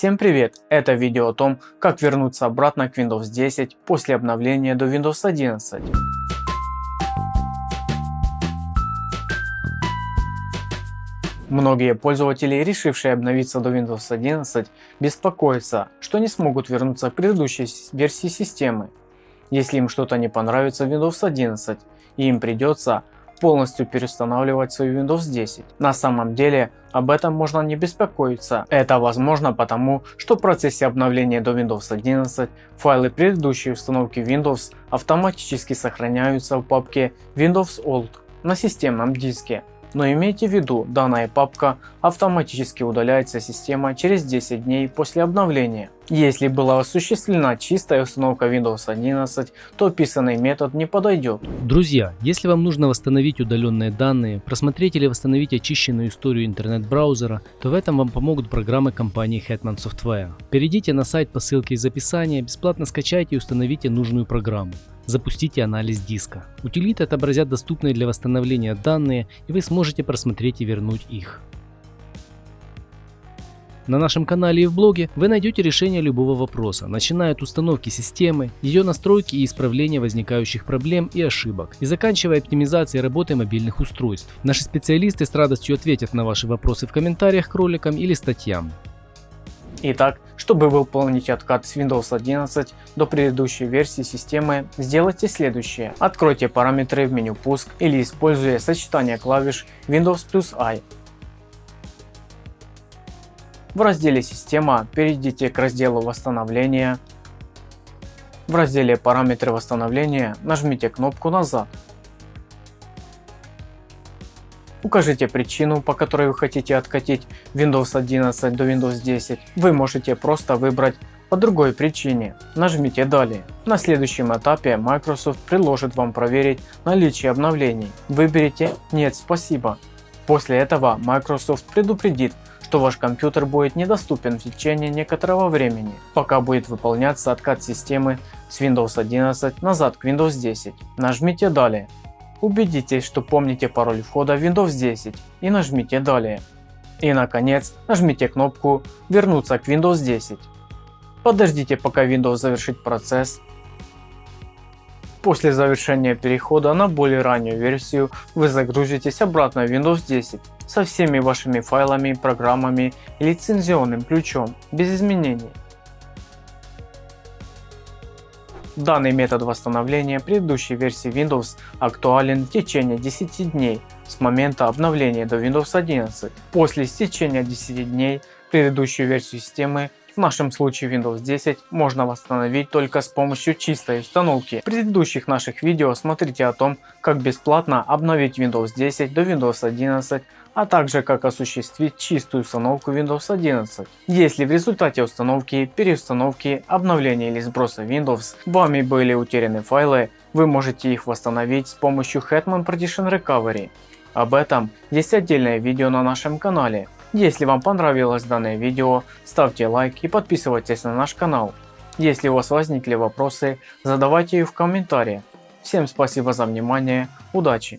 Всем привет! Это видео о том, как вернуться обратно к Windows 10 после обновления до Windows 11. Многие пользователи, решившие обновиться до Windows 11, беспокоятся, что не смогут вернуться к предыдущей версии системы, если им что-то не понравится в Windows 11 и им придется полностью переустанавливать свою Windows 10. На самом деле об этом можно не беспокоиться. Это возможно потому, что в процессе обновления до Windows 11 файлы предыдущей установки Windows автоматически сохраняются в папке Windows Old на системном диске. Но имейте в виду, данная папка автоматически удаляется система через 10 дней после обновления. Если была осуществлена чистая установка Windows 11, то описанный метод не подойдет. Друзья, если вам нужно восстановить удаленные данные, просмотреть или восстановить очищенную историю интернет-браузера, то в этом вам помогут программы компании Hetman Software. Перейдите на сайт по ссылке из описания, бесплатно скачайте и установите нужную программу. Запустите анализ диска. Утилиты отобразят доступные для восстановления данные и вы сможете просмотреть и вернуть их. На нашем канале и в блоге вы найдете решение любого вопроса, начиная от установки системы, ее настройки и исправления возникающих проблем и ошибок, и заканчивая оптимизацией работы мобильных устройств. Наши специалисты с радостью ответят на ваши вопросы в комментариях к роликам или статьям. Итак, чтобы выполнить откат с Windows 11 до предыдущей версии системы, сделайте следующее. Откройте параметры в меню пуск или используя сочетание клавиш Windows плюс I. В разделе «Система» перейдите к разделу «Восстановление». В разделе «Параметры восстановления» нажмите кнопку «Назад». Укажите причину, по которой вы хотите откатить Windows 11 до Windows 10. Вы можете просто выбрать по другой причине. Нажмите «Далее». На следующем этапе Microsoft предложит вам проверить наличие обновлений. Выберите «Нет, спасибо». После этого Microsoft предупредит, что ваш компьютер будет недоступен в течение некоторого времени, пока будет выполняться откат системы с Windows 11 назад к Windows 10. Нажмите «Далее». Убедитесь, что помните пароль входа в Windows 10 и нажмите «Далее». И наконец нажмите кнопку «Вернуться к Windows 10». Подождите пока Windows завершит процесс. После завершения перехода на более раннюю версию вы загрузитесь обратно в Windows 10 со всеми вашими файлами, программами и лицензионным ключом без изменений. Данный метод восстановления предыдущей версии Windows актуален в течение 10 дней с момента обновления до Windows 11. После истечения 10 дней предыдущую версию системы в нашем случае Windows 10 можно восстановить только с помощью чистой установки. В предыдущих наших видео смотрите о том, как бесплатно обновить Windows 10 до Windows 11 а также как осуществить чистую установку Windows 11. Если в результате установки, переустановки, обновления или сброса Windows вами были утеряны файлы, вы можете их восстановить с помощью Hetman Partition Recovery. Об этом есть отдельное видео на нашем канале. Если вам понравилось данное видео, ставьте лайк и подписывайтесь на наш канал. Если у вас возникли вопросы, задавайте их в комментариях. Всем спасибо за внимание, удачи!